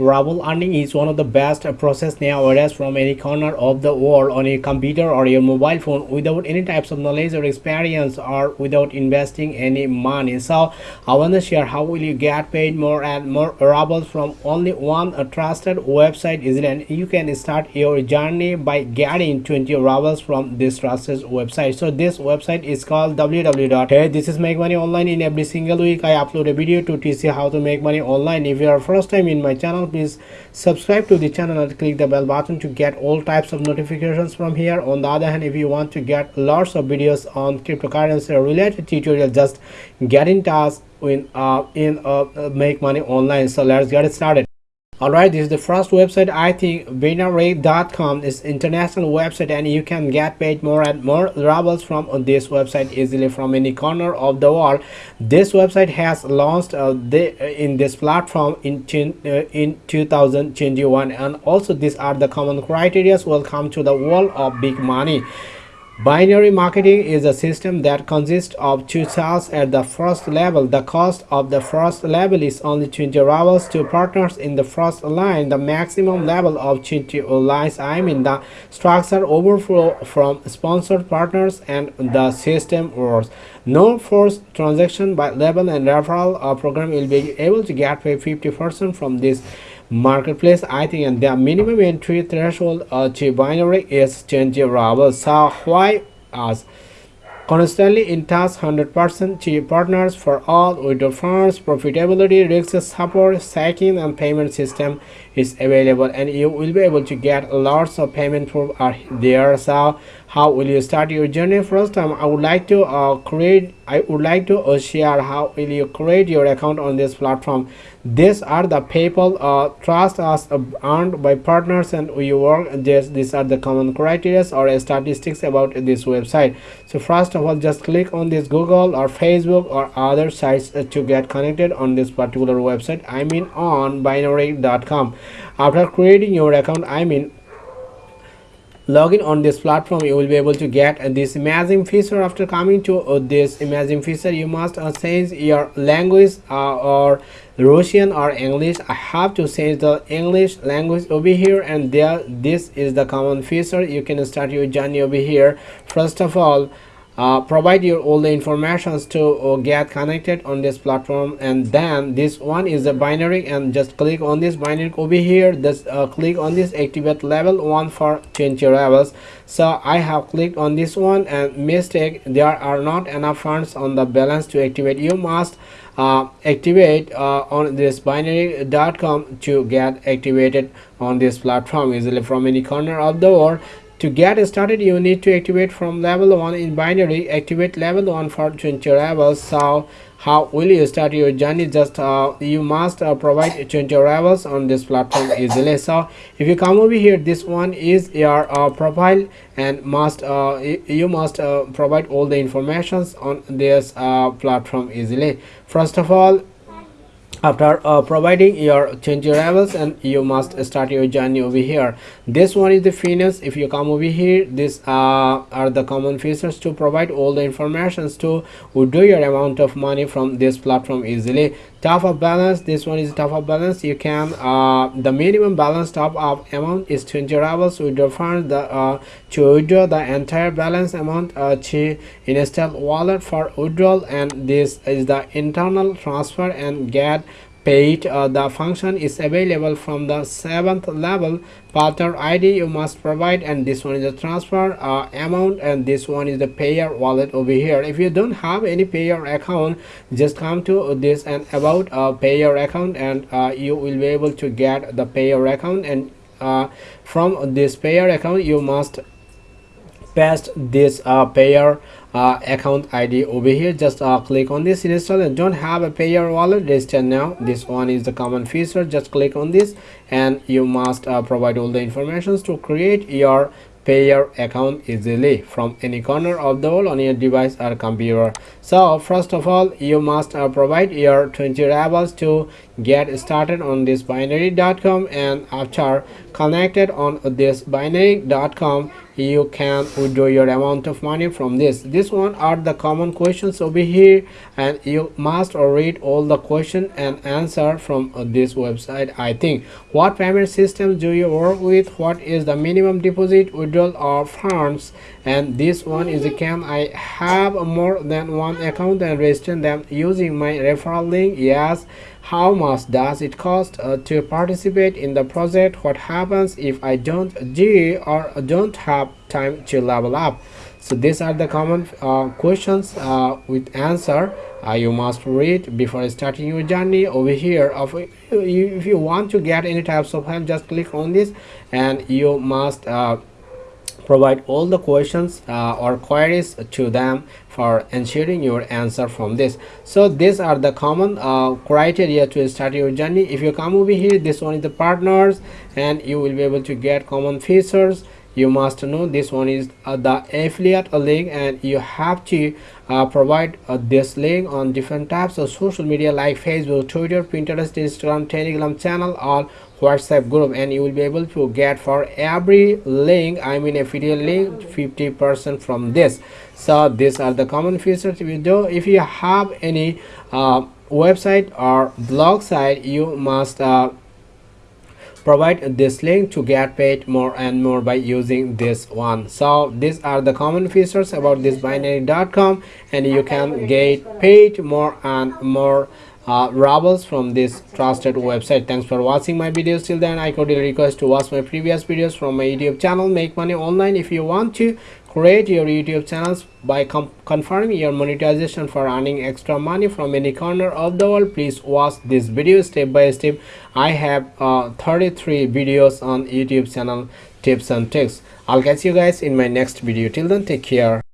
Ruble earning is one of the best process nowadays from any corner of the world on your computer or your mobile phone without any types of knowledge or experience or without investing any money. So I want to share how will you get paid more and more Rubles from only one trusted website is and you can start your journey by getting 20 Rubles from this trusted website. So this website is called www. Hey, this is make money online in every single week. I upload a video to teach you how to make money online. If you are first time in my channel please subscribe to the channel and click the bell button to get all types of notifications from here. On the other hand if you want to get lots of videos on cryptocurrency related tutorial just get in touch in uh, in uh, make money online. So let's get it started Alright, this is the first website. I think Binary.com is international website and you can get paid more and more rubles from this website easily from any corner of the world. This website has launched uh, the, uh, in this platform in, uh, in 2021 and also these are the common criteria welcome to the world of big money. Binary marketing is a system that consists of two cells at the first level. The cost of the first level is only 20 rubles to partners in the first line. The maximum level of 20 lines I mean the structure overflow from sponsored partners and the system works. No forced transaction by level and referral program will be able to get paid 50% from this marketplace i think and the minimum entry threshold uh, to binary is 20 rubles so why us constantly in touch 100% to partners for all withdrawal funds profitability risk support stacking and payment system is available and you will be able to get lots of payment are there. So how will you start your journey? First time i would like to uh, create i would like to uh, share how will you create your account on this platform. These are the people uh, trust us uh, earned by partners and we work this these are the common criteria or statistics about this website. So first of all just click on this google or facebook or other sites uh, to get connected on this particular website. I mean on binary.com after creating your account i mean login on this platform you will be able to get this amazing feature. After coming to uh, this amazing feature you must uh, change your language uh, or russian or english. I have to change the english language over here and there this is the common feature. You can start your journey over here. First of all uh, provide your all the informations to uh, get connected on this platform and then this one is a binary and just click on this binary over here. Just uh, click on this activate level one for 20 levels. So i have clicked on this one and mistake there are not enough funds on the balance to activate. You must uh, activate uh, on this binary.com to get activated on this platform. Easily from any corner of the world to get started you need to activate from level 1 in binary activate level 1 for 20 levels so how will you start your journey? Just uh, you must uh, provide 20 levels on this platform easily. So if you come over here this one is your uh, profile and must uh, you must uh, provide all the informations on this uh, platform easily. First of all after uh, providing your change levels and you must start your journey over here. This one is the finance. If you come over here these uh, are the common features to provide all the informations to withdraw your amount of money from this platform easily top of balance this one is top of balance. You can uh, the minimum balance top up amount is 20 rubles. Withdraw fund the uh, to withdraw the entire balance amount uh, to install wallet for withdrawal and this is the internal transfer and get paid uh, the function is available from the seventh level partner id you must provide and this one is the transfer uh, amount and this one is the Payeer wallet over here. If you don't have any Payeer account just come to this and about a Payeer account and uh, you will be able to get the Payeer account and uh, from this Payeer account you must paste this uh, Payeer uh, account id over here. Just uh, click on this install and don't have a Payeer wallet. Register now. This one is the common feature. Just click on this and you must uh, provide all the informations to create your Payeer account easily from any corner of the world on your device or computer. So first of all you must uh, provide your 20 rubles to get started on this binary.com and after connected on this binary.com you can withdraw your amount of money from this. This one are the common questions over here and you must read all the question and answer from uh, this website i think. What payment system do you work with? What is the minimum deposit withdrawal of funds? And this one is can i have more than one account and register them using my referral link? Yes how much does it cost uh, to participate in the project? What happens if i don't do or don't have time to level up? So these are the common uh, questions uh, with answer. Uh, you must read before starting your journey. Over here of if you want to get any types of help just click on this and you must uh, provide all the questions uh, or queries to them for ensuring your answer from this. So these are the common uh, criteria to start your journey. If you come over here this one is the partners and you will be able to get common features you must know this one is uh, the affiliate link and you have to uh, provide uh, this link on different types of social media like facebook twitter pinterest instagram telegram channel or whatsapp group and you will be able to get for every link i mean affiliate link 50 percent from this. So these are the common features we do. If you have any uh, website or blog site you must uh, provide this link to get paid more and more by using this one so these are the common features about this binary.com and you can get paid more and more uh, Rubles from this trusted website. Thanks for watching my videos till then. I cordially request to watch my previous videos from my YouTube channel. Make money online if you want to create your YouTube channels by confirming your monetization for earning extra money from any corner of the world. Please watch this video step by step. I have uh, 33 videos on YouTube channel tips and tricks. I'll catch you guys in my next video. Till then, take care.